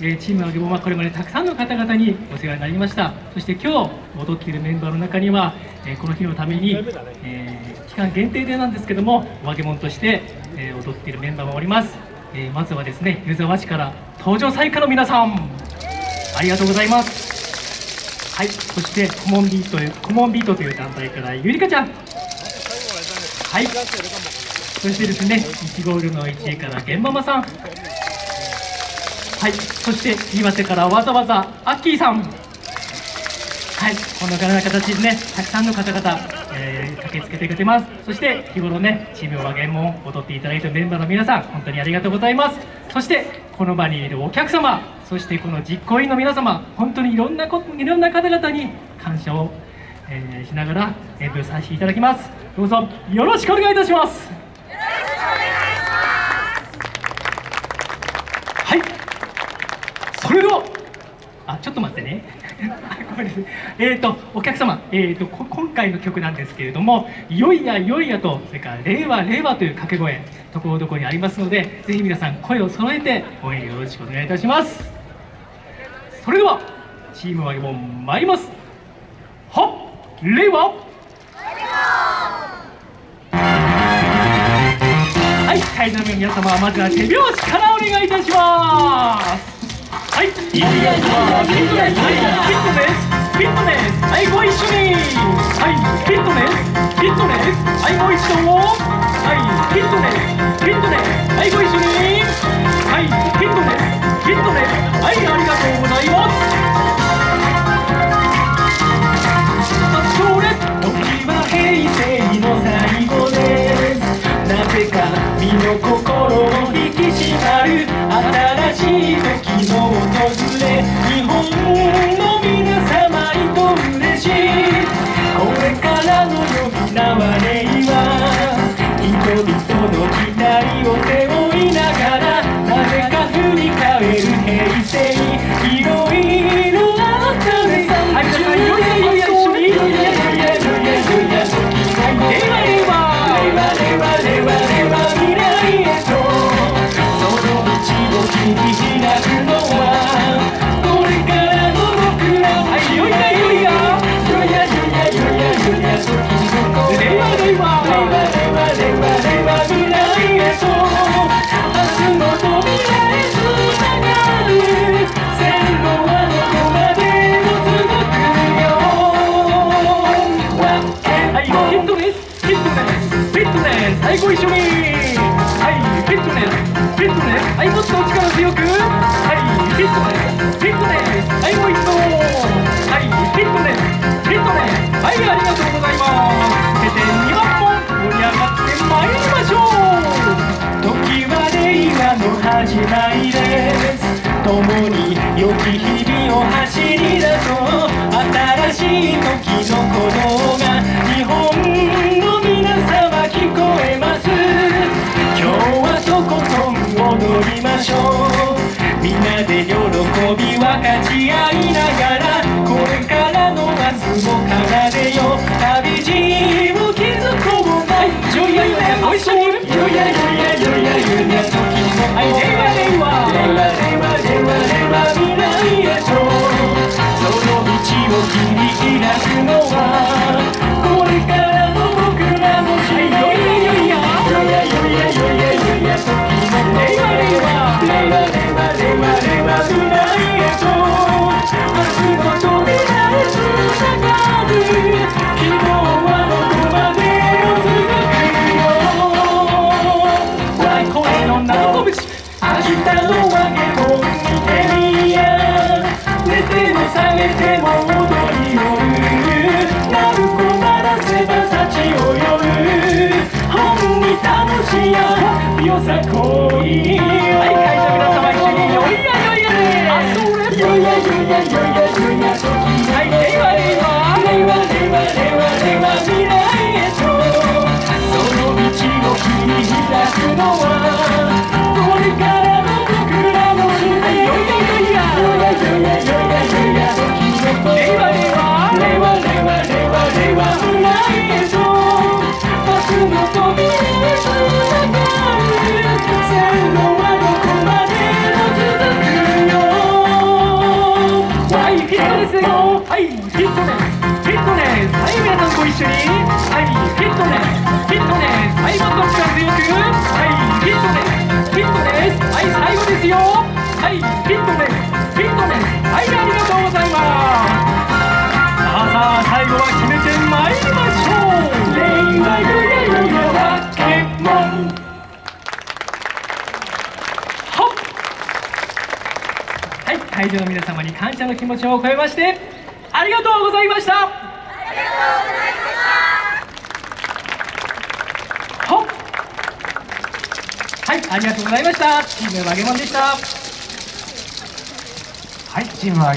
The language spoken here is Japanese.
えチームのギボはこれまでたくさんの方々にお世話になりました。そして今日踊っているメンバーの中には、えこの日のために、え期間限定でなんですけどもお揚げ物として、え踊っているメンバーもおります、えまずはですね湯沢市から登場祭家の皆さん。ありがとうございます。はいそしてコモンビートというコモンビートという団体からゆりかちゃん。はい。そしてですね、1ゴールの1位から玄ママさん。はい、そして岩手からわざわざアッキーさん。はい、こんな形でね、たくさんの方々、えー駆けつけてくれてます。そして日頃ね、チーム和言も踊っていただいたメンバーの皆さん、本当にありがとうございます。そしてこの場にいるお客様、そしてこの実行委員の皆様、本当にいろんなこいろんな方々に感謝を、えーしながら演舞させていただきます。どうぞよろしくお願いいたします。はい。それでは、あ、ちょっと待ってね。ごめんなさい。えっ、と、お客様、えっ、と、こ今回の曲なんですけれども、よいやよいやと、それから令和令和という掛け声、ところどころにありますので、ぜひ皆さん声を揃えて応援よろしくお願いいたします。それでは、チームはも参ります。はっ、令和。はい、会場の皆様まずは手拍子からお願いいたします。はい、いい。やいいやいいやフィットネス、フィットネス、はい、ご一緒に。はい、フィットネス、フィットネス、はい、ご一緒。はい、フィットネス、フィットネス、はい、ご一緒に。はい、ご一緒に。はい、フィットネス、フィットネス、はい、もっと力強く。はい、フィットネス、フィットネス、はい、もう一度。はい、フィットネス、フィットネス、はい、ありがとうございます。それで2番も盛り上がってまいりましょう。時は令和の始まりです。共に良き日々を走り出そう新しい時ましょうみんなで喜び分かち合いながらこれからの明日も奏でよ旅路を築こうはいよい。やよいやご一緒によい。やよいやよいやよいや時のはい令和令和令和令和令和令和未来へとその道を切り開くのは明日のわけを見てみや寝ても覚めても踊りよる鳴子鳴らせば幸を呼ぶ本に楽しやよさこいはい会場皆様一緒によいやよいやで。あそれよいやよいやよいやよいやフィットネスフィットネスはいご一緒にはいフィットネスフィットネス力強くはいフィットネスフィットネスはい最後ですよはいフィットネスフィットネスはいありがとうございますさあさあ最後は決めてまいりましょうレイバイブレイケモンはい会場の皆様に感謝の気持ちを込めましてありがとうございました。ほっ。はいありがとうございました。チームワゲモンでした。はいチームは